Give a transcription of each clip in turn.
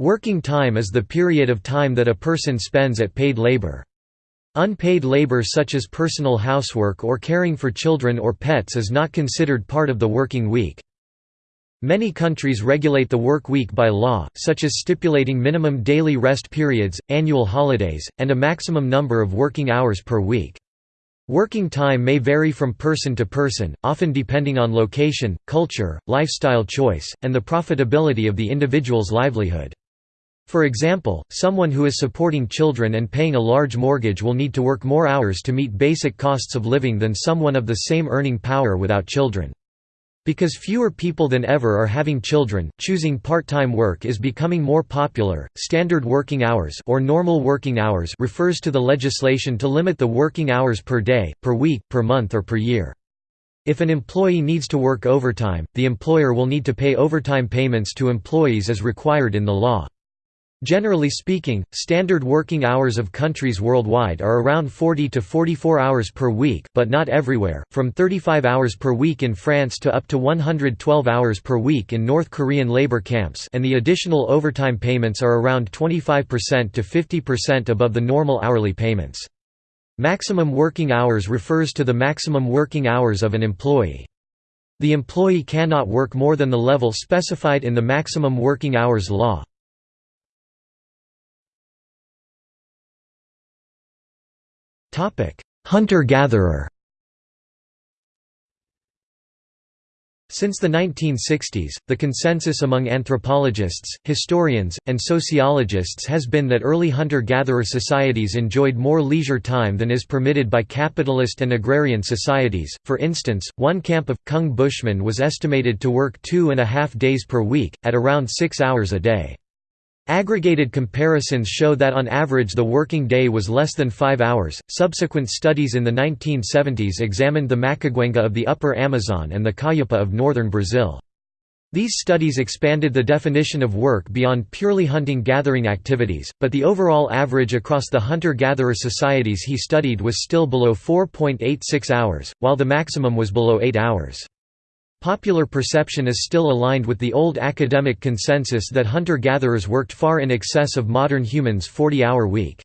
Working time is the period of time that a person spends at paid labor. Unpaid labor such as personal housework or caring for children or pets is not considered part of the working week. Many countries regulate the work week by law, such as stipulating minimum daily rest periods, annual holidays, and a maximum number of working hours per week. Working time may vary from person to person, often depending on location, culture, lifestyle choice, and the profitability of the individual's livelihood. For example, someone who is supporting children and paying a large mortgage will need to work more hours to meet basic costs of living than someone of the same earning power without children. Because fewer people than ever are having children, choosing part-time work is becoming more popular. Standard working hours or normal working hours refers to the legislation to limit the working hours per day, per week, per month or per year. If an employee needs to work overtime, the employer will need to pay overtime payments to employees as required in the law. Generally speaking, standard working hours of countries worldwide are around 40 to 44 hours per week but not everywhere, from 35 hours per week in France to up to 112 hours per week in North Korean labor camps and the additional overtime payments are around 25% to 50% above the normal hourly payments. Maximum working hours refers to the maximum working hours of an employee. The employee cannot work more than the level specified in the maximum working hours law. Hunter-gatherer Since the 1960s, the consensus among anthropologists, historians, and sociologists has been that early hunter-gatherer societies enjoyed more leisure time than is permitted by capitalist and agrarian societies. For instance, one camp of Kung Bushmen was estimated to work two and a half days per week, at around six hours a day. Aggregated comparisons show that on average the working day was less than five hours. Subsequent studies in the 1970s examined the Machiguenga of the upper Amazon and the Kayapo of northern Brazil. These studies expanded the definition of work beyond purely hunting-gathering activities, but the overall average across the hunter-gatherer societies he studied was still below 4.86 hours, while the maximum was below 8 hours. Popular perception is still aligned with the old academic consensus that hunter-gatherers worked far in excess of modern humans' 40-hour week.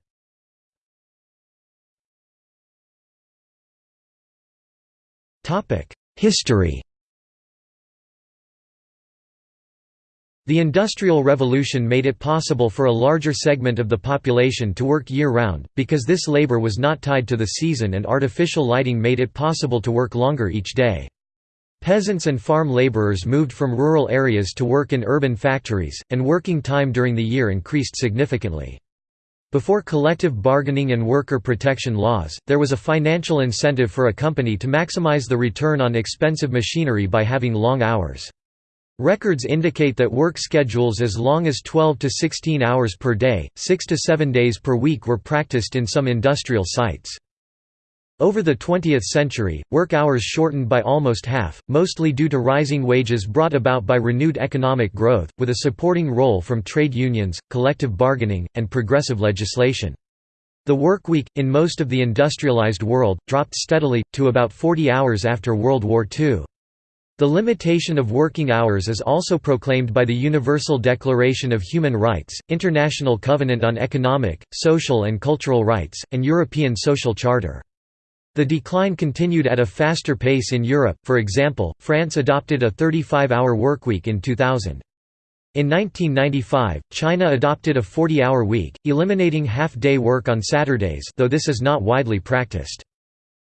History The Industrial Revolution made it possible for a larger segment of the population to work year-round, because this labor was not tied to the season and artificial lighting made it possible to work longer each day. Peasants and farm laborers moved from rural areas to work in urban factories, and working time during the year increased significantly. Before collective bargaining and worker protection laws, there was a financial incentive for a company to maximize the return on expensive machinery by having long hours. Records indicate that work schedules as long as 12 to 16 hours per day, 6 to 7 days per week were practiced in some industrial sites. Over the 20th century, work hours shortened by almost half, mostly due to rising wages brought about by renewed economic growth, with a supporting role from trade unions, collective bargaining, and progressive legislation. The work week, in most of the industrialized world, dropped steadily, to about 40 hours after World War II. The limitation of working hours is also proclaimed by the Universal Declaration of Human Rights, International Covenant on Economic, Social and Cultural Rights, and European Social Charter. The decline continued at a faster pace in Europe, for example, France adopted a 35-hour workweek in 2000. In 1995, China adopted a 40-hour week, eliminating half-day work on Saturdays though this is not widely practiced.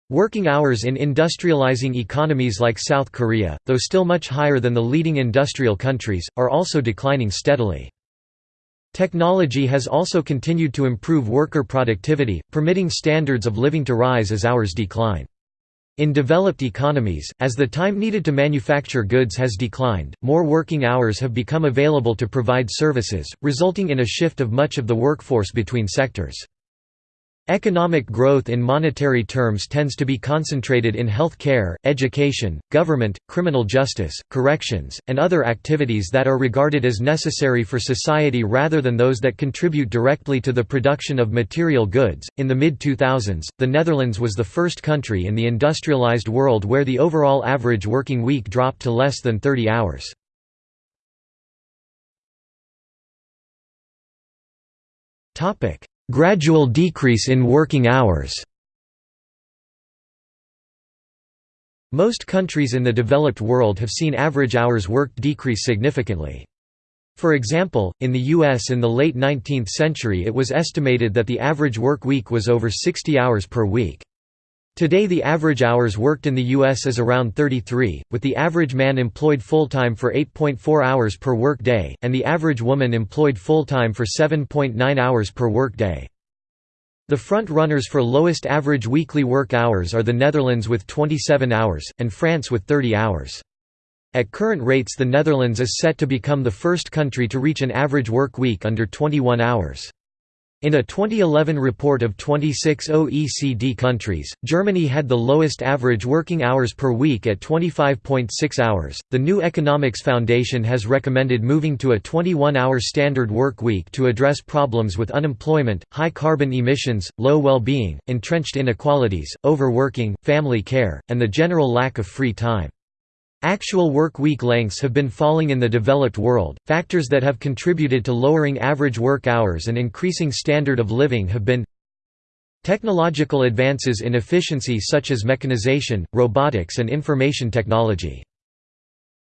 Working hours in industrializing economies like South Korea, though still much higher than the leading industrial countries, are also declining steadily. Technology has also continued to improve worker productivity, permitting standards of living to rise as hours decline. In developed economies, as the time needed to manufacture goods has declined, more working hours have become available to provide services, resulting in a shift of much of the workforce between sectors. Economic growth in monetary terms tends to be concentrated in health care, education, government, criminal justice, corrections, and other activities that are regarded as necessary for society rather than those that contribute directly to the production of material goods. In the mid 2000s, the Netherlands was the first country in the industrialized world where the overall average working week dropped to less than 30 hours. Gradual decrease in working hours Most countries in the developed world have seen average hours worked decrease significantly. For example, in the U.S. in the late 19th century it was estimated that the average work week was over 60 hours per week. Today the average hours worked in the U.S. is around 33, with the average man employed full-time for 8.4 hours per work day, and the average woman employed full-time for 7.9 hours per work day. The front-runners for lowest average weekly work hours are the Netherlands with 27 hours, and France with 30 hours. At current rates the Netherlands is set to become the first country to reach an average work week under 21 hours. In a 2011 report of 26 OECD countries, Germany had the lowest average working hours per week at 25.6 hours. The New Economics Foundation has recommended moving to a 21 hour standard work week to address problems with unemployment, high carbon emissions, low well being, entrenched inequalities, overworking, family care, and the general lack of free time. Actual work week lengths have been falling in the developed world. Factors that have contributed to lowering average work hours and increasing standard of living have been technological advances in efficiency such as mechanization, robotics and information technology.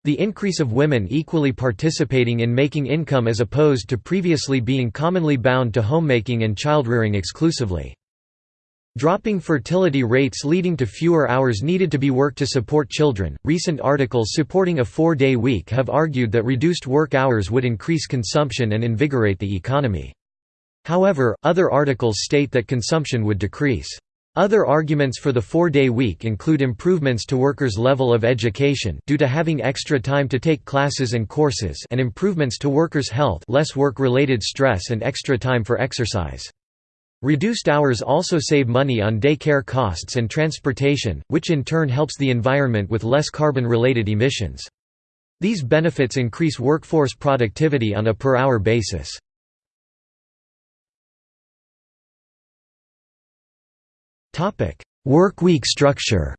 The increase of women equally participating in making income as opposed to previously being commonly bound to homemaking and childrearing exclusively. Dropping fertility rates leading to fewer hours needed to be worked to support children. Recent articles supporting a four day week have argued that reduced work hours would increase consumption and invigorate the economy. However, other articles state that consumption would decrease. Other arguments for the four-day week include improvements to workers' level of education due to having extra time to take classes and courses and improvements to workers' health less work-related stress and extra time for exercise. Reduced hours also save money on daycare costs and transportation, which in turn helps the environment with less carbon-related emissions. These benefits increase workforce productivity on a per-hour basis. Topic: Workweek structure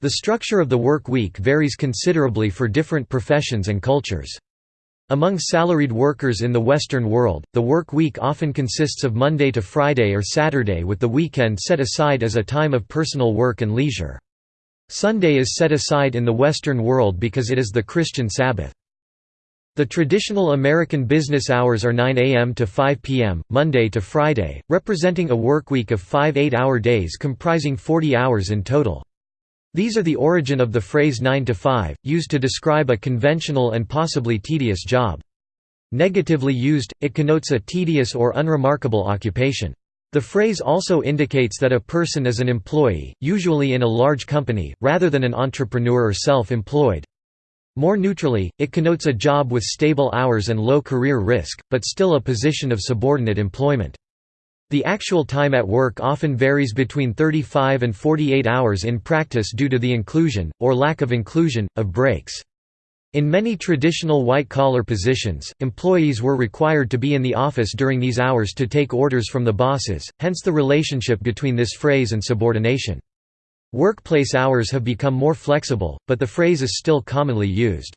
The structure of the work week varies considerably for different professions and cultures. Among salaried workers in the Western world, the work week often consists of Monday to Friday or Saturday with the weekend set aside as a time of personal work and leisure. Sunday is set aside in the Western world because it is the Christian Sabbath. The traditional American business hours are 9 a.m. to 5 p.m., Monday to Friday, representing a workweek of five eight-hour days comprising 40 hours in total. These are the origin of the phrase 9 to 5, used to describe a conventional and possibly tedious job. Negatively used, it connotes a tedious or unremarkable occupation. The phrase also indicates that a person is an employee, usually in a large company, rather than an entrepreneur or self-employed. More neutrally, it connotes a job with stable hours and low career risk, but still a position of subordinate employment. The actual time at work often varies between 35 and 48 hours in practice due to the inclusion, or lack of inclusion, of breaks. In many traditional white-collar positions, employees were required to be in the office during these hours to take orders from the bosses, hence the relationship between this phrase and subordination. Workplace hours have become more flexible, but the phrase is still commonly used.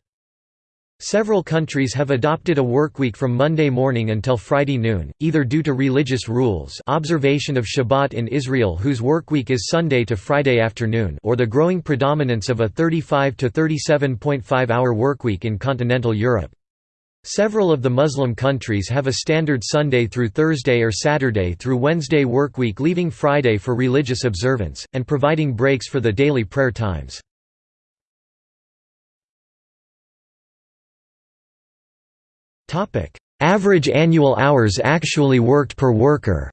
Several countries have adopted a workweek from Monday morning until Friday noon, either due to religious rules observation of Shabbat in Israel whose workweek is Sunday to Friday afternoon or the growing predominance of a 35 to 37.5 hour workweek in continental Europe. Several of the Muslim countries have a standard Sunday through Thursday or Saturday through Wednesday workweek leaving Friday for religious observance, and providing breaks for the daily prayer times. Average annual hours actually worked per worker?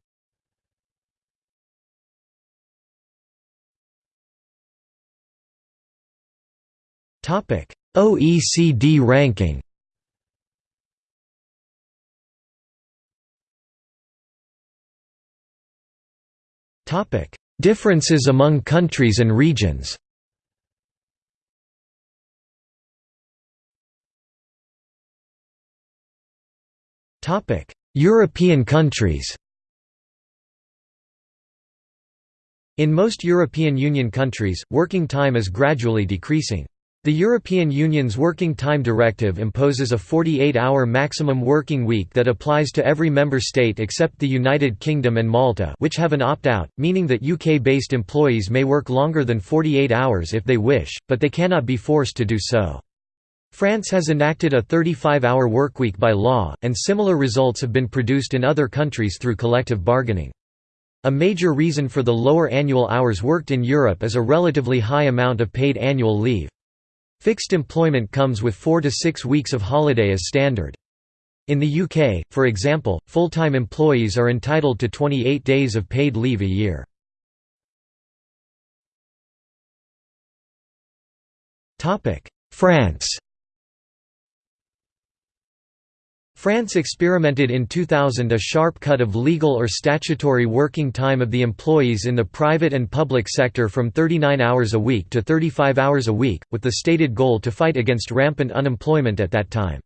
Topic: OECD ranking? Topic: Differences among countries and regions Topic: European countries. In most European Union countries, working time is gradually decreasing. The European Union's Working Time Directive imposes a 48-hour maximum working week that applies to every member state except the United Kingdom and Malta which have an opt-out, meaning that UK-based employees may work longer than 48 hours if they wish, but they cannot be forced to do so. France has enacted a 35-hour workweek by law, and similar results have been produced in other countries through collective bargaining. A major reason for the lower annual hours worked in Europe is a relatively high amount of paid annual leave. Fixed employment comes with four to six weeks of holiday as standard. In the UK, for example, full-time employees are entitled to 28 days of paid leave a year. France France experimented in 2000 a sharp cut of legal or statutory working time of the employees in the private and public sector from 39 hours a week to 35 hours a week, with the stated goal to fight against rampant unemployment at that time.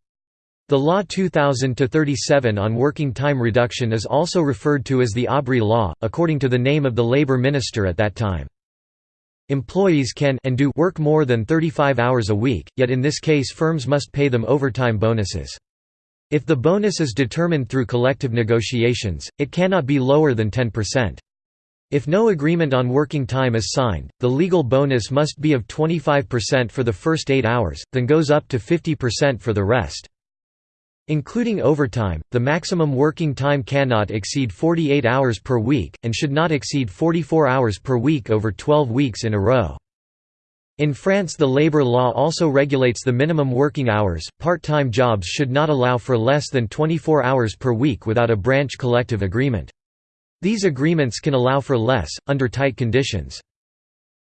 The Law 2000-37 on working time reduction is also referred to as the Aubry Law, according to the name of the labour minister at that time. Employees can and do work more than 35 hours a week, yet in this case firms must pay them overtime bonuses. If the bonus is determined through collective negotiations, it cannot be lower than 10%. If no agreement on working time is signed, the legal bonus must be of 25% for the first 8 hours, then goes up to 50% for the rest. Including overtime, the maximum working time cannot exceed 48 hours per week, and should not exceed 44 hours per week over 12 weeks in a row. In France the labor law also regulates the minimum working hours, part-time jobs should not allow for less than 24 hours per week without a branch collective agreement. These agreements can allow for less, under tight conditions.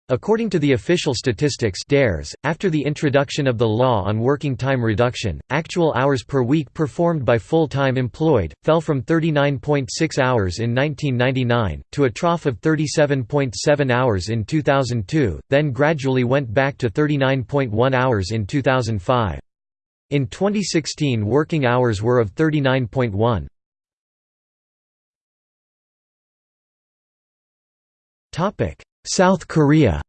According to the official statistics DARES, after the introduction of the law on working time reduction, actual hours per week performed by full-time employed, fell from 39.6 hours in 1999, to a trough of 37.7 hours in 2002, then gradually went back to 39.1 hours in 2005. In 2016 working hours were of 39.1. Topic South Korea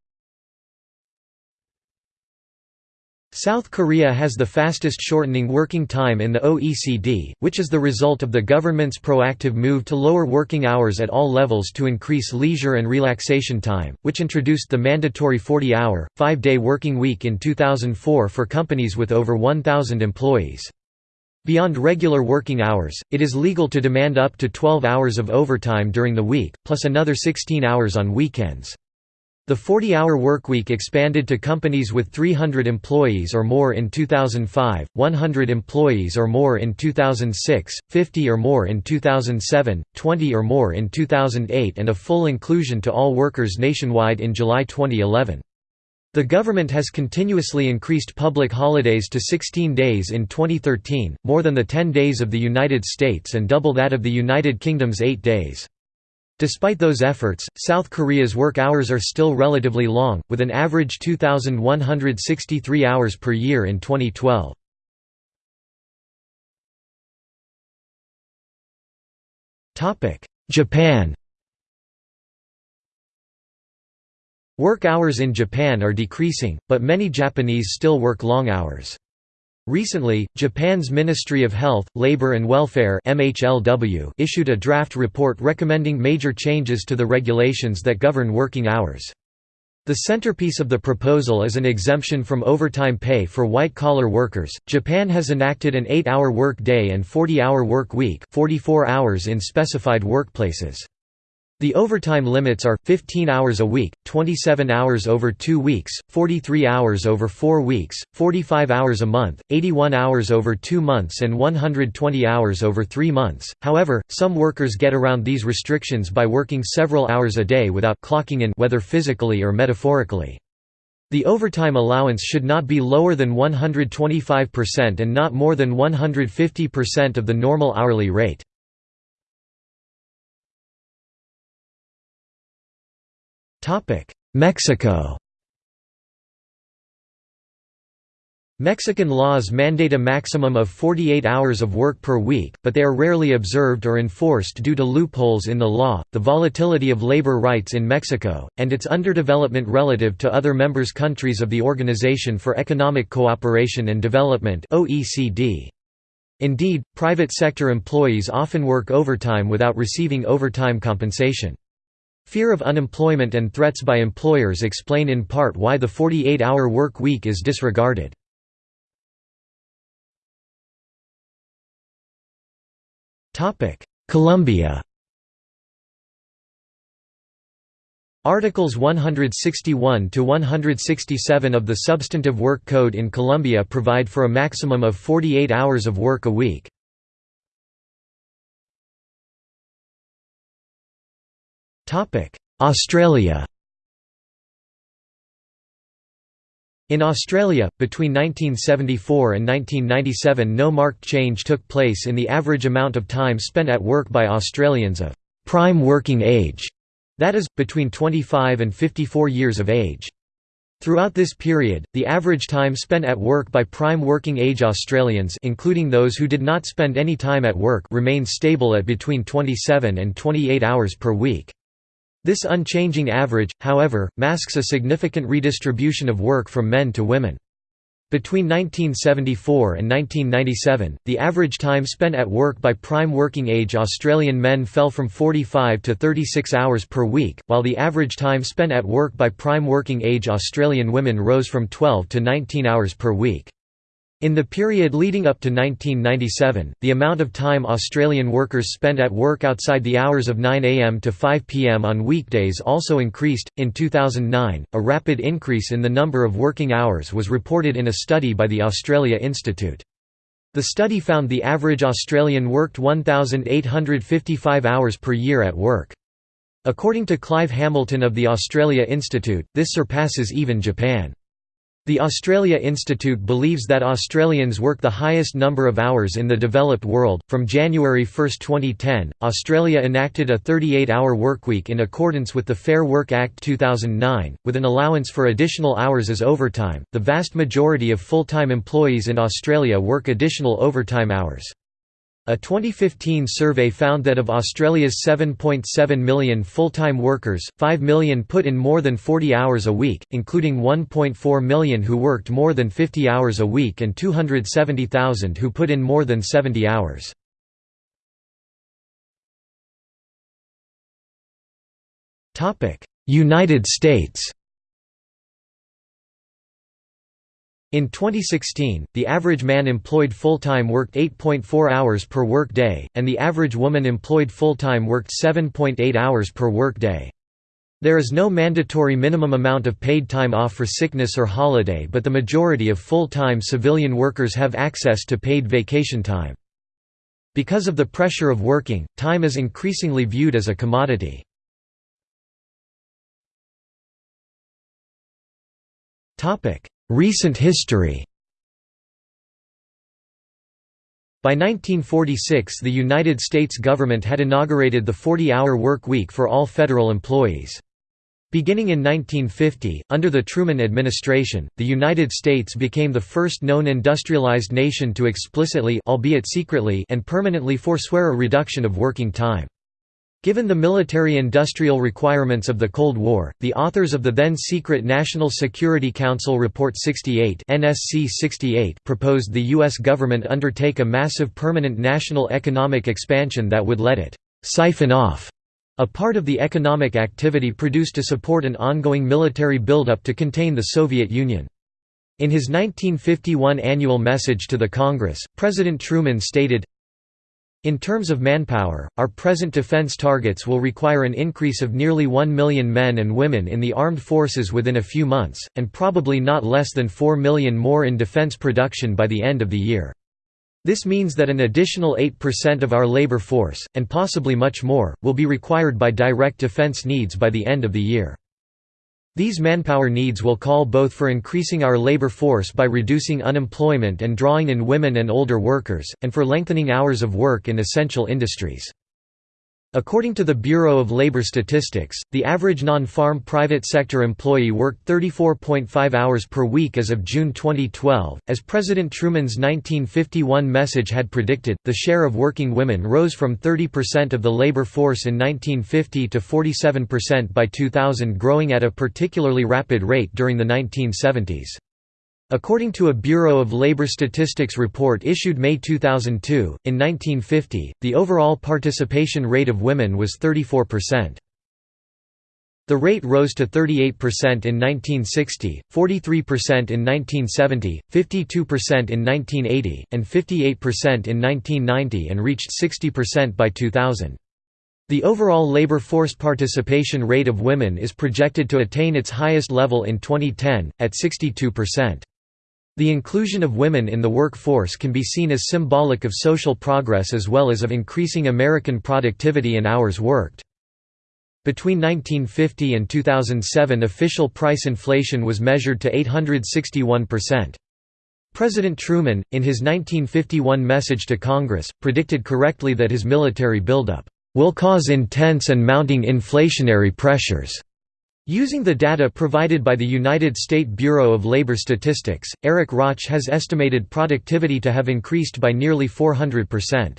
South Korea has the fastest shortening working time in the OECD, which is the result of the government's proactive move to lower working hours at all levels to increase leisure and relaxation time, which introduced the mandatory 40-hour, five-day working week in 2004 for companies with over 1,000 employees. Beyond regular working hours, it is legal to demand up to 12 hours of overtime during the week, plus another 16 hours on weekends. The 40-hour workweek expanded to companies with 300 employees or more in 2005, 100 employees or more in 2006, 50 or more in 2007, 20 or more in 2008 and a full inclusion to all workers nationwide in July 2011. The government has continuously increased public holidays to 16 days in 2013, more than the 10 days of the United States and double that of the United Kingdom's 8 days. Despite those efforts, South Korea's work hours are still relatively long, with an average 2,163 hours per year in 2012. Japan Work hours in Japan are decreasing, but many Japanese still work long hours. Recently, Japan's Ministry of Health, Labor and Welfare (MHLW) issued a draft report recommending major changes to the regulations that govern working hours. The centerpiece of the proposal is an exemption from overtime pay for white-collar workers. Japan has enacted an 8-hour work day and 40-hour work week, 44 hours in specified workplaces. The overtime limits are, 15 hours a week, 27 hours over two weeks, 43 hours over four weeks, 45 hours a month, 81 hours over two months and 120 hours over three months. However, some workers get around these restrictions by working several hours a day without clocking in whether physically or metaphorically. The overtime allowance should not be lower than 125% and not more than 150% of the normal hourly rate. Mexico Mexican laws mandate a maximum of 48 hours of work per week, but they are rarely observed or enforced due to loopholes in the law, the volatility of labor rights in Mexico, and its underdevelopment relative to other members countries of the Organization for Economic Cooperation and Development. Indeed, private sector employees often work overtime without receiving overtime compensation. Fear of unemployment and threats by employers explain in part why the 48-hour work week is disregarded. Colombia Articles 161 to 167 of the Substantive Work Code in Colombia provide for a maximum of 48 hours of work a week. Australia In Australia, between 1974 and 1997 no marked change took place in the average amount of time spent at work by Australians of «prime working age», that is, between 25 and 54 years of age. Throughout this period, the average time spent at work by prime working age Australians including those who did not spend any time at work remained stable at between 27 and 28 hours per week. This unchanging average, however, masks a significant redistribution of work from men to women. Between 1974 and 1997, the average time spent at work by prime working age Australian men fell from 45 to 36 hours per week, while the average time spent at work by prime working age Australian women rose from 12 to 19 hours per week. In the period leading up to 1997, the amount of time Australian workers spent at work outside the hours of 9 am to 5 pm on weekdays also increased. In 2009, a rapid increase in the number of working hours was reported in a study by the Australia Institute. The study found the average Australian worked 1,855 hours per year at work. According to Clive Hamilton of the Australia Institute, this surpasses even Japan. The Australia Institute believes that Australians work the highest number of hours in the developed world. From January 1, 2010, Australia enacted a 38 hour workweek in accordance with the Fair Work Act 2009, with an allowance for additional hours as overtime. The vast majority of full time employees in Australia work additional overtime hours. A 2015 survey found that of Australia's 7.7 million full-time workers, 5 million put in more than 40 hours a week, including 1.4 million who worked more than 50 hours a week and 270,000 who put in more than 70 hours. United States In 2016, the average man employed full-time worked 8.4 hours per work day, and the average woman employed full-time worked 7.8 hours per work day. There is no mandatory minimum amount of paid time off for sickness or holiday but the majority of full-time civilian workers have access to paid vacation time. Because of the pressure of working, time is increasingly viewed as a commodity. Recent history By 1946 the United States government had inaugurated the 40-hour work week for all federal employees. Beginning in 1950, under the Truman administration, the United States became the first known industrialized nation to explicitly albeit secretly and permanently forswear a reduction of working time. Given the military-industrial requirements of the Cold War, the authors of the then-secret National Security Council Report 68, NSC 68 proposed the U.S. government undertake a massive permanent national economic expansion that would let it «siphon off» a part of the economic activity produced to support an ongoing military buildup to contain the Soviet Union. In his 1951 annual message to the Congress, President Truman stated, in terms of manpower, our present defense targets will require an increase of nearly 1 million men and women in the armed forces within a few months, and probably not less than 4 million more in defense production by the end of the year. This means that an additional 8% of our labor force, and possibly much more, will be required by direct defense needs by the end of the year. These manpower needs will call both for increasing our labor force by reducing unemployment and drawing in women and older workers, and for lengthening hours of work in essential industries. According to the Bureau of Labor Statistics, the average non-farm private sector employee worked 34.5 hours per week as of June 2012. As President Truman's 1951 message had predicted, the share of working women rose from 30% of the labor force in 1950 to 47% by 2000 growing at a particularly rapid rate during the 1970s. According to a Bureau of Labor Statistics report issued May 2002, in 1950, the overall participation rate of women was 34%. The rate rose to 38% in 1960, 43% in 1970, 52% in 1980, and 58% in 1990 and reached 60% by 2000. The overall labor force participation rate of women is projected to attain its highest level in 2010, at 62%. The inclusion of women in the workforce can be seen as symbolic of social progress as well as of increasing American productivity and hours worked. Between 1950 and 2007 official price inflation was measured to 861%. President Truman, in his 1951 message to Congress, predicted correctly that his military buildup, "...will cause intense and mounting inflationary pressures." Using the data provided by the United States Bureau of Labor Statistics, Eric Rauch has estimated productivity to have increased by nearly 400%.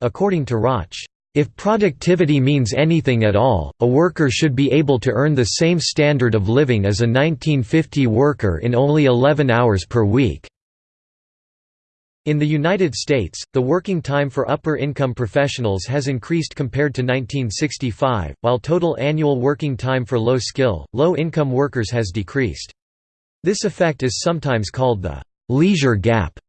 According to Rauch, if productivity means anything at all, a worker should be able to earn the same standard of living as a 1950 worker in only 11 hours per week. In the United States, the working time for upper-income professionals has increased compared to 1965, while total annual working time for low-skill, low-income workers has decreased. This effect is sometimes called the «leisure gap».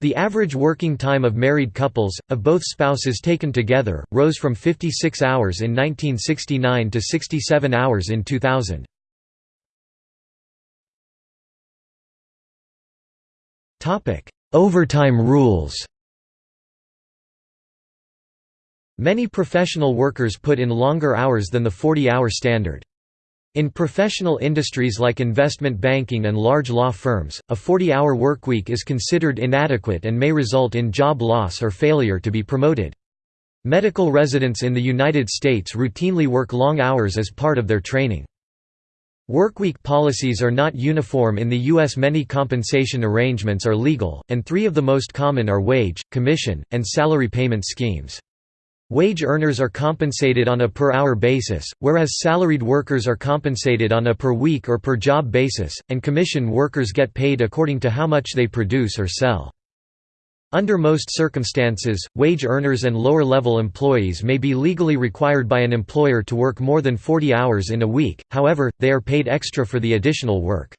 The average working time of married couples, of both spouses taken together, rose from 56 hours in 1969 to 67 hours in 2000. Overtime rules Many professional workers put in longer hours than the 40-hour standard. In professional industries like investment banking and large law firms, a 40-hour workweek is considered inadequate and may result in job loss or failure to be promoted. Medical residents in the United States routinely work long hours as part of their training. Workweek policies are not uniform in the U.S. Many compensation arrangements are legal, and three of the most common are wage, commission, and salary payment schemes. Wage earners are compensated on a per-hour basis, whereas salaried workers are compensated on a per-week or per-job basis, and commission workers get paid according to how much they produce or sell. Under most circumstances, wage earners and lower-level employees may be legally required by an employer to work more than 40 hours in a week, however, they are paid extra for the additional work.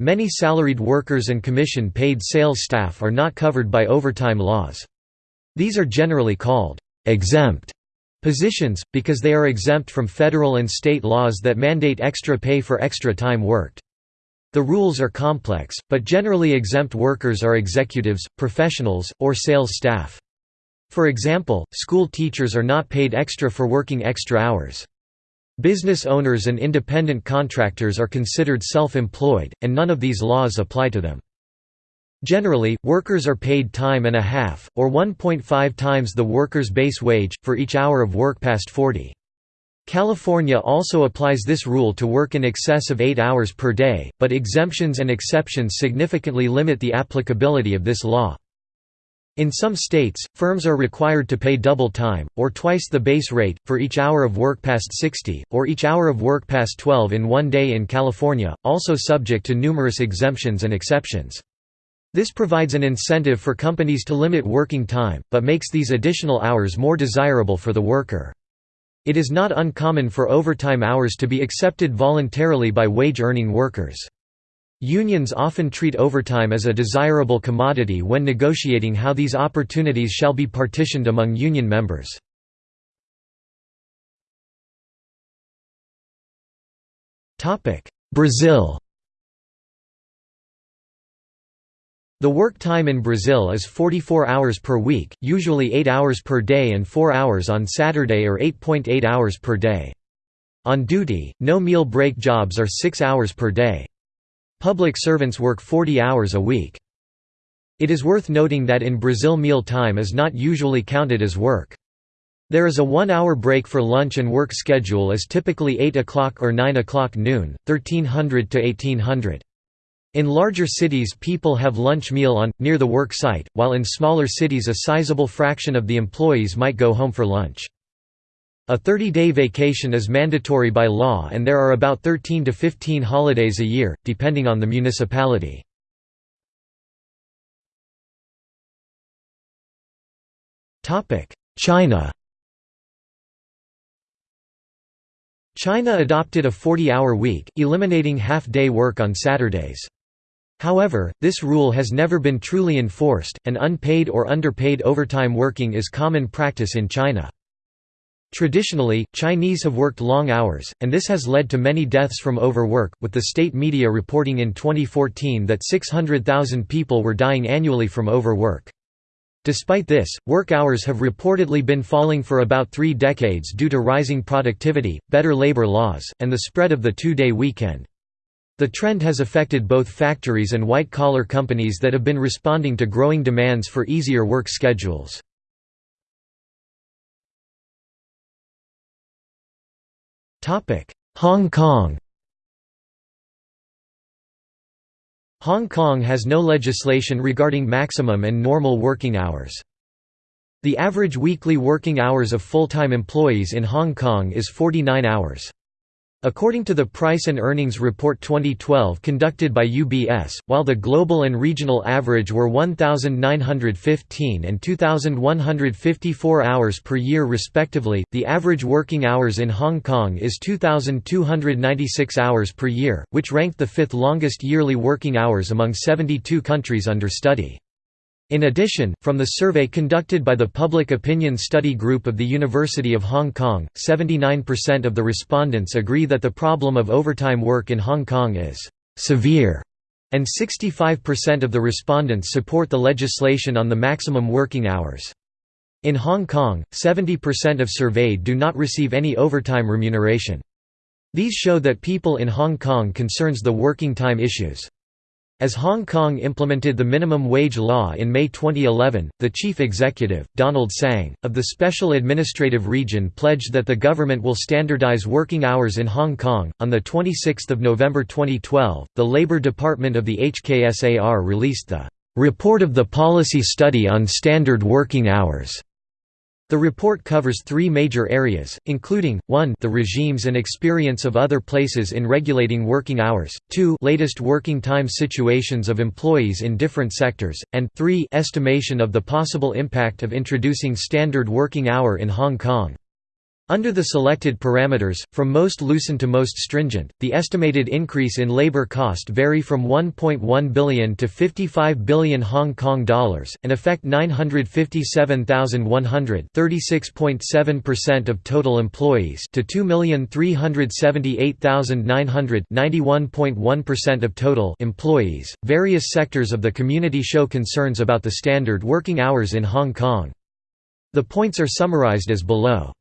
Many salaried workers and commission-paid sales staff are not covered by overtime laws. These are generally called «exempt» positions, because they are exempt from federal and state laws that mandate extra pay for extra time worked. The rules are complex, but generally exempt workers are executives, professionals, or sales staff. For example, school teachers are not paid extra for working extra hours. Business owners and independent contractors are considered self-employed, and none of these laws apply to them. Generally, workers are paid time and a half, or 1.5 times the worker's base wage, for each hour of work past 40. California also applies this rule to work in excess of 8 hours per day, but exemptions and exceptions significantly limit the applicability of this law. In some states, firms are required to pay double time, or twice the base rate, for each hour of work past 60, or each hour of work past 12 in one day in California, also subject to numerous exemptions and exceptions. This provides an incentive for companies to limit working time, but makes these additional hours more desirable for the worker. It is not uncommon for overtime hours to be accepted voluntarily by wage-earning workers. Unions often treat overtime as a desirable commodity when negotiating how these opportunities shall be partitioned among union members. Brazil The work time in Brazil is 44 hours per week, usually 8 hours per day and 4 hours on Saturday or 8.8 hours per day. On duty, no meal break jobs are 6 hours per day. Public servants work 40 hours a week. It is worth noting that in Brazil meal time is not usually counted as work. There is a one-hour break for lunch and work schedule is typically 8 o'clock or 9 o'clock noon, 1300 to 1800. In larger cities people have lunch meal on, near the work site, while in smaller cities a sizable fraction of the employees might go home for lunch. A 30-day vacation is mandatory by law and there are about 13 to 15 holidays a year, depending on the municipality. China China adopted a 40-hour week, eliminating half-day work on Saturdays. However, this rule has never been truly enforced, and unpaid or underpaid overtime working is common practice in China. Traditionally, Chinese have worked long hours, and this has led to many deaths from overwork, with the state media reporting in 2014 that 600,000 people were dying annually from overwork. Despite this, work hours have reportedly been falling for about three decades due to rising productivity, better labor laws, and the spread of the two-day weekend. The trend has affected both factories and white-collar companies that have been responding to growing demands for easier work schedules. Hong Kong Hong Kong has no legislation regarding maximum and normal working hours. The average weekly working hours of full-time employees in Hong Kong is 49 hours. According to the Price and Earnings Report 2012 conducted by UBS, while the global and regional average were 1,915 and 2,154 hours per year respectively, the average working hours in Hong Kong is 2,296 hours per year, which ranked the fifth longest yearly working hours among 72 countries under study. In addition, from the survey conducted by the Public Opinion Study Group of the University of Hong Kong, 79% of the respondents agree that the problem of overtime work in Hong Kong is «severe», and 65% of the respondents support the legislation on the maximum working hours. In Hong Kong, 70% of surveyed do not receive any overtime remuneration. These show that people in Hong Kong concerns the working time issues. As Hong Kong implemented the minimum wage law in May 2011, the chief executive, Donald Tsang, of the Special Administrative Region pledged that the government will standardize working hours in Hong Kong. On the 26th of November 2012, the Labor Department of the HKSAR released the Report of the Policy Study on Standard Working Hours the report covers three major areas, including, 1 the regimes and experience of other places in regulating working hours, 2 latest working time situations of employees in different sectors, and 3 estimation of the possible impact of introducing standard working hour in Hong Kong. Under the selected parameters, from most loosened to most stringent, the estimated increase in labor cost vary from 1.1 billion to 55 billion Hong Kong dollars, and affect 957,100 36.7% of total employees to 2,378,900 91.1% of total employees. Various sectors of the community show concerns about the standard working hours in Hong Kong. The points are summarized as below.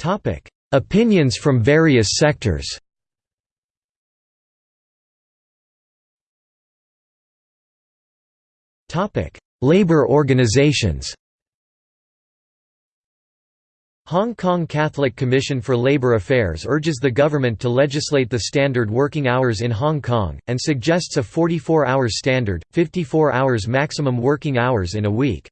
Topic: Opinions from various sectors. Topic: Labor organizations. Hong Kong Catholic Commission for Labor Affairs urges the government to legislate the standard working hours in Hong Kong, and suggests a 44 hours standard, 54 hours maximum working hours in a week.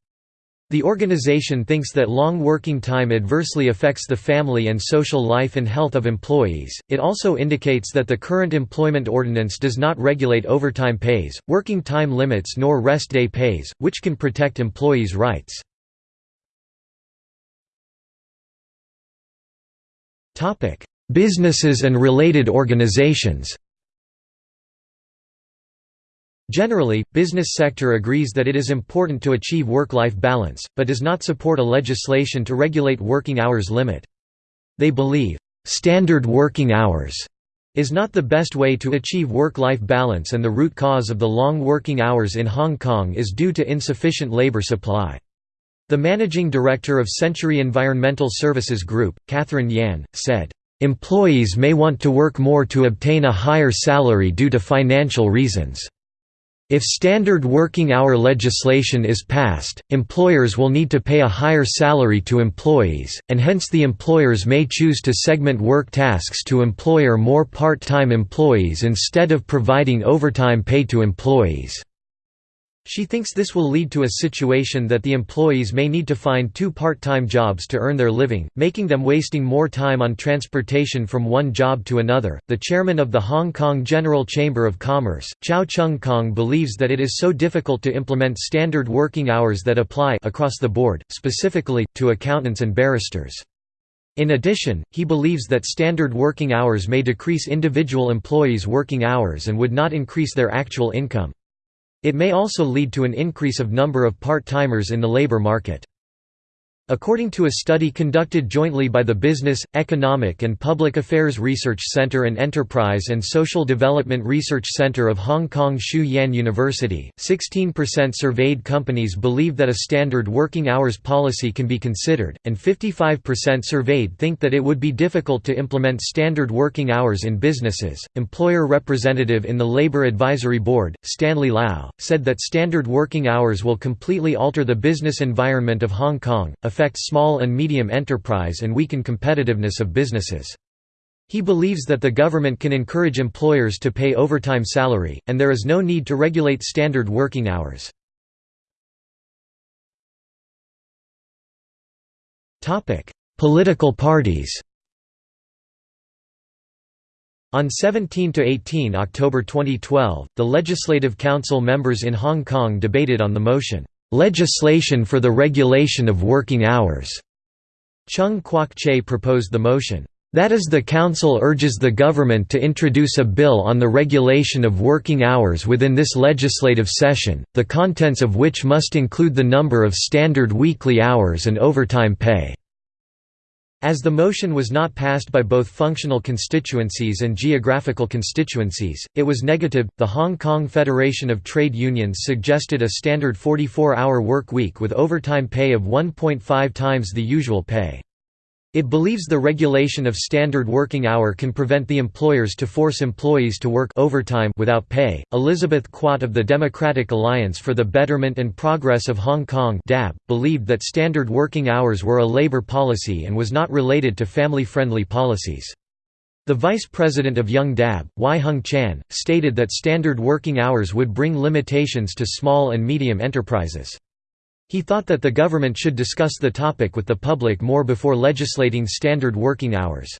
The organization thinks that long working time adversely affects the family and social life and health of employees. It also indicates that the current employment ordinance does not regulate overtime pays, working time limits, nor rest day pays, which can protect employees' rights. Topic: Businesses and related organizations. Generally, business sector agrees that it is important to achieve work-life balance, but does not support a legislation to regulate working hours limit. They believe, "...standard working hours," is not the best way to achieve work-life balance and the root cause of the long working hours in Hong Kong is due to insufficient labor supply. The managing director of Century Environmental Services Group, Catherine Yan, said, "...employees may want to work more to obtain a higher salary due to financial reasons." If standard working hour legislation is passed, employers will need to pay a higher salary to employees, and hence the employers may choose to segment work tasks to employ or more part-time employees instead of providing overtime pay to employees. She thinks this will lead to a situation that the employees may need to find two part-time jobs to earn their living, making them wasting more time on transportation from one job to another. The chairman of the Hong Kong General Chamber of Commerce, Chow Chung Kong believes that it is so difficult to implement standard working hours that apply across the board, specifically to accountants and barristers. In addition, he believes that standard working hours may decrease individual employees' working hours and would not increase their actual income. It may also lead to an increase of number of part-timers in the labor market. According to a study conducted jointly by the Business, Economic and Public Affairs Research Center and Enterprise and Social Development Research Center of Hong Kong Shue Yan University, 16% surveyed companies believe that a standard working hours policy can be considered, and 55% surveyed think that it would be difficult to implement standard working hours in businesses. Employer representative in the Labor Advisory Board, Stanley Lau, said that standard working hours will completely alter the business environment of Hong Kong, affect small and medium enterprise and weaken competitiveness of businesses. He believes that the government can encourage employers to pay overtime salary, and there is no need to regulate standard working hours. Political parties on 17 to 18 October 2012, the Legislative Council members in Hong Kong debated on the motion, "'Legislation for the Regulation of Working Hours' Cheung Kwok-che proposed the motion, "'That is the Council urges the government to introduce a bill on the regulation of working hours within this legislative session, the contents of which must include the number of standard weekly hours and overtime pay." As the motion was not passed by both functional constituencies and geographical constituencies, it was negative. The Hong Kong Federation of Trade Unions suggested a standard 44 hour work week with overtime pay of 1.5 times the usual pay. It believes the regulation of standard working hour can prevent the employers to force employees to work overtime without pay. Elizabeth Quat of the Democratic Alliance for the Betterment and Progress of Hong Kong (DAB) believed that standard working hours were a labor policy and was not related to family-friendly policies. The vice president of Young DAB, Wai Hung Chan, stated that standard working hours would bring limitations to small and medium enterprises. He thought that the government should discuss the topic with the public more before legislating standard working hours.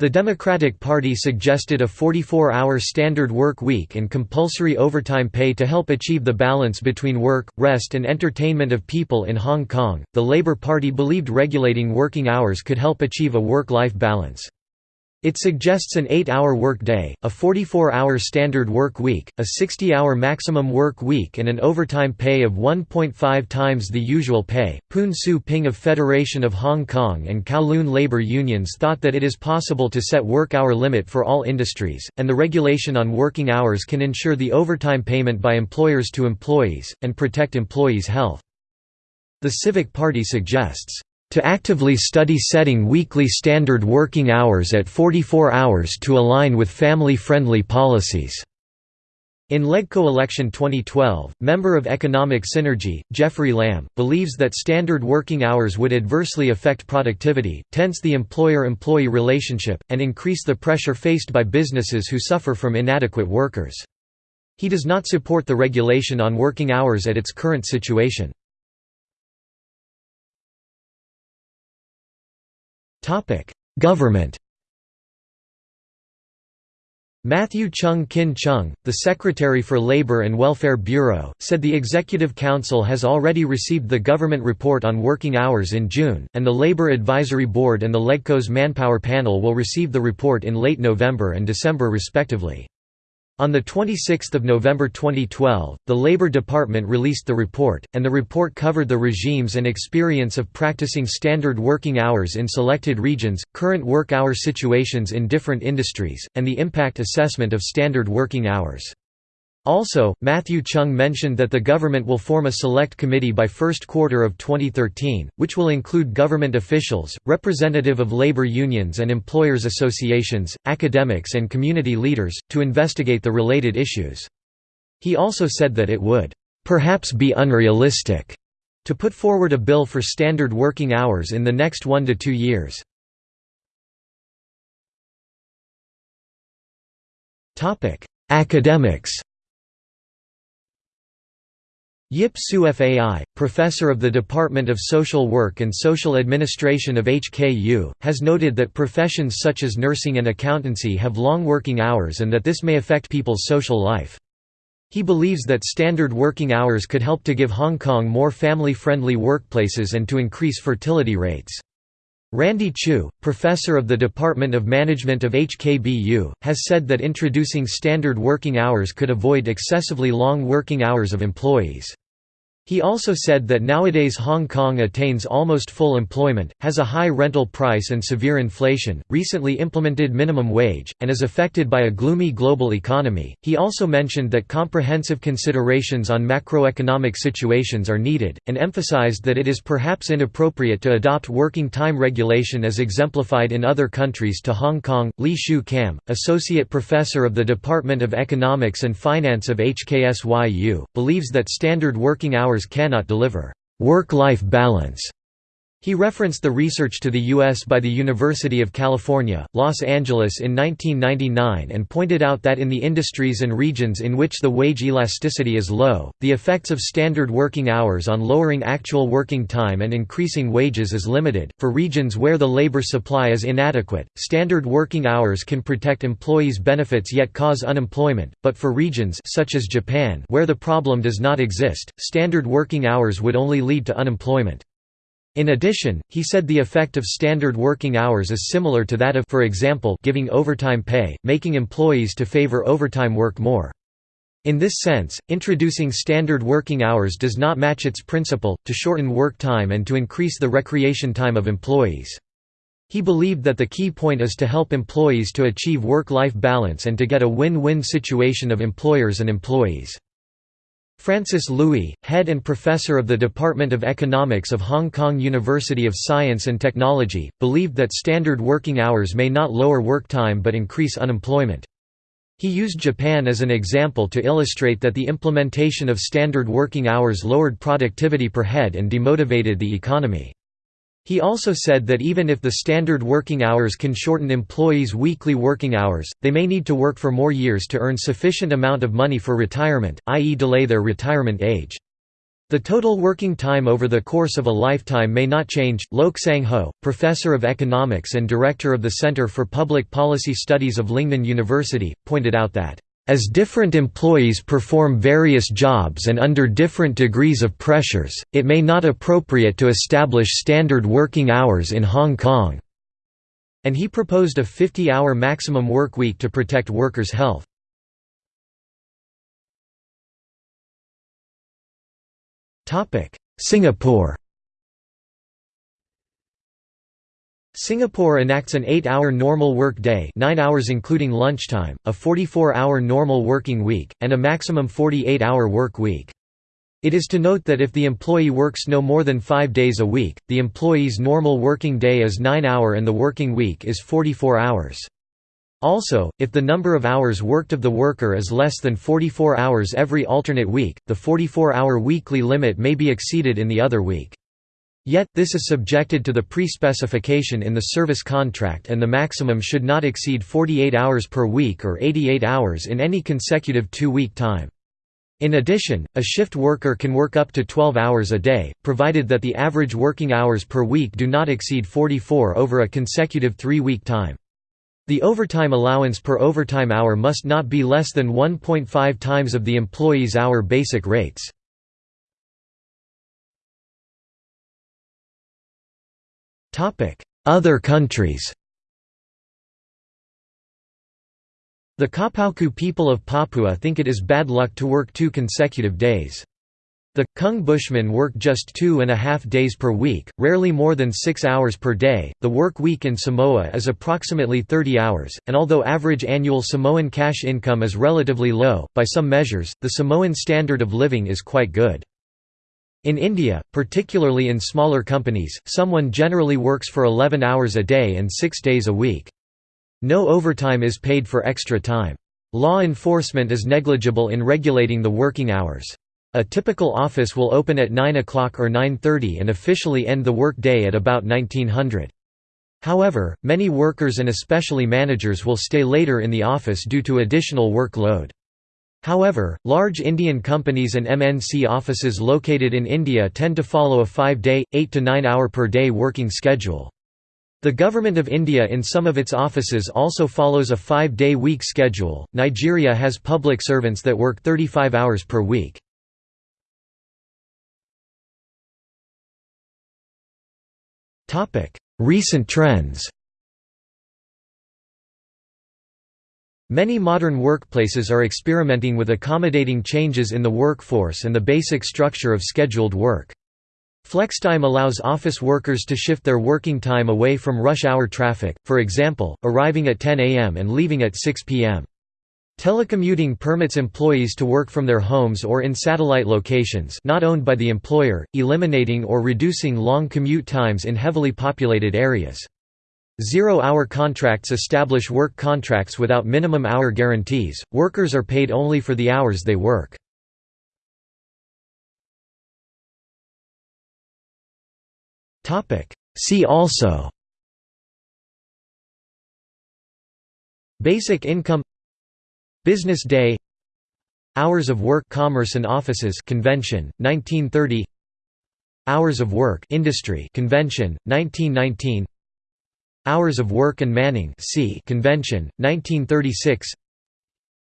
The Democratic Party suggested a 44-hour standard work week and compulsory overtime pay to help achieve the balance between work, rest and entertainment of people in Hong Kong. The Labour Party believed regulating working hours could help achieve a work-life balance. It suggests an 8-hour work day, a 44-hour standard work week, a 60-hour maximum work week and an overtime pay of 1.5 times the usual pay. Poon Siu Ping of Federation of Hong Kong and Kowloon labor unions thought that it is possible to set work hour limit for all industries, and the regulation on working hours can ensure the overtime payment by employers to employees, and protect employees' health. The Civic Party suggests to actively study setting weekly standard working hours at 44 hours to align with family-friendly policies." In LegCo election 2012, member of Economic Synergy, Jeffrey Lam, believes that standard working hours would adversely affect productivity, tense the employer-employee relationship, and increase the pressure faced by businesses who suffer from inadequate workers. He does not support the regulation on working hours at its current situation. Government Matthew Cheung Kin Chung, the Secretary for Labor and Welfare Bureau, said the Executive Council has already received the government report on working hours in June, and the Labor Advisory Board and the LegCo's Manpower Panel will receive the report in late November and December respectively. On 26 November 2012, the Labor Department released the report, and the report covered the regimes and experience of practicing standard working hours in selected regions, current work hour situations in different industries, and the impact assessment of standard working hours. Also, Matthew Cheung mentioned that the government will form a select committee by first quarter of 2013, which will include government officials, representative of labor unions and employers associations, academics and community leaders, to investigate the related issues. He also said that it would, "...perhaps be unrealistic," to put forward a bill for standard working hours in the next one to two years. Academics Yip Siu Fai, professor of the Department of Social Work and Social Administration of HKU, has noted that professions such as nursing and accountancy have long working hours and that this may affect people's social life. He believes that standard working hours could help to give Hong Kong more family-friendly workplaces and to increase fertility rates. Randy Chiu, professor of the Department of Management of HKBU, has said that introducing standard working hours could avoid excessively long working hours of employees. He also said that nowadays Hong Kong attains almost full employment, has a high rental price and severe inflation, recently implemented minimum wage, and is affected by a gloomy global economy. He also mentioned that comprehensive considerations on macroeconomic situations are needed, and emphasized that it is perhaps inappropriate to adopt working time regulation as exemplified in other countries to Hong Kong. Li Shu Kam, associate professor of the Department of Economics and Finance of HKSYU, believes that standard working hours hours cannot deliver work-life balance he referenced the research to the U.S. by the University of California, Los Angeles in 1999 and pointed out that in the industries and regions in which the wage elasticity is low, the effects of standard working hours on lowering actual working time and increasing wages is limited. For regions where the labor supply is inadequate, standard working hours can protect employees' benefits yet cause unemployment, but for regions such as Japan where the problem does not exist, standard working hours would only lead to unemployment. In addition, he said the effect of standard working hours is similar to that of for example, giving overtime pay, making employees to favor overtime work more. In this sense, introducing standard working hours does not match its principle, to shorten work time and to increase the recreation time of employees. He believed that the key point is to help employees to achieve work-life balance and to get a win-win situation of employers and employees. Francis Lui, head and professor of the Department of Economics of Hong Kong University of Science and Technology, believed that standard working hours may not lower work time but increase unemployment. He used Japan as an example to illustrate that the implementation of standard working hours lowered productivity per head and demotivated the economy. He also said that even if the standard working hours can shorten employees' weekly working hours, they may need to work for more years to earn sufficient amount of money for retirement, i.e. delay their retirement age. The total working time over the course of a lifetime may not change. Lok Sang Ho, professor of economics and director of the Center for Public Policy Studies of Lingnan University, pointed out that as different employees perform various jobs and under different degrees of pressures, it may not appropriate to establish standard working hours in Hong Kong." And he proposed a 50-hour maximum work week to protect workers' health. Singapore Singapore enacts an 8-hour normal work day 9 hours including lunchtime, a 44-hour normal working week, and a maximum 48-hour work week. It is to note that if the employee works no more than 5 days a week, the employee's normal working day is 9 hour and the working week is 44 hours. Also, if the number of hours worked of the worker is less than 44 hours every alternate week, the 44-hour weekly limit may be exceeded in the other week. Yet, this is subjected to the pre-specification in the service contract and the maximum should not exceed 48 hours per week or 88 hours in any consecutive two-week time. In addition, a shift worker can work up to 12 hours a day, provided that the average working hours per week do not exceed 44 over a consecutive three-week time. The overtime allowance per overtime hour must not be less than 1.5 times of the employee's hour basic rates. Other countries The Kapauku people of Papua think it is bad luck to work two consecutive days. The Kung Bushmen work just two and a half days per week, rarely more than six hours per day. The work week in Samoa is approximately 30 hours, and although average annual Samoan cash income is relatively low, by some measures, the Samoan standard of living is quite good. In India, particularly in smaller companies, someone generally works for 11 hours a day and 6 days a week. No overtime is paid for extra time. Law enforcement is negligible in regulating the working hours. A typical office will open at 9 o'clock or 9.30 and officially end the work day at about 1900. However, many workers and especially managers will stay later in the office due to additional workload. However, large Indian companies and MNC offices located in India tend to follow a five-day, 8 to 9 hour per day working schedule. The Government of India in some of its offices also follows a five-day week schedule. Nigeria has public servants that work 35 hours per week. Recent trends Many modern workplaces are experimenting with accommodating changes in the workforce and the basic structure of scheduled work. Flextime allows office workers to shift their working time away from rush hour traffic, for example, arriving at 10 am and leaving at 6 pm. Telecommuting permits employees to work from their homes or in satellite locations not owned by the employer, eliminating or reducing long commute times in heavily populated areas. Zero-hour contracts establish work contracts without minimum hour guarantees, workers are paid only for the hours they work. See also Basic income Business Day Hours of Work Commerce and Offices Convention 1930 Hours of Work Industry Convention 1919 Hours of Work and Manning C. Convention 1936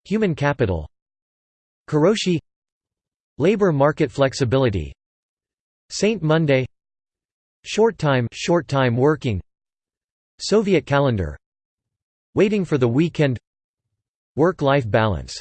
Human Capital. Karoshi Labor market flexibility. Saint Monday. Short time short time working. Soviet calendar. Waiting for the weekend. Work-life balance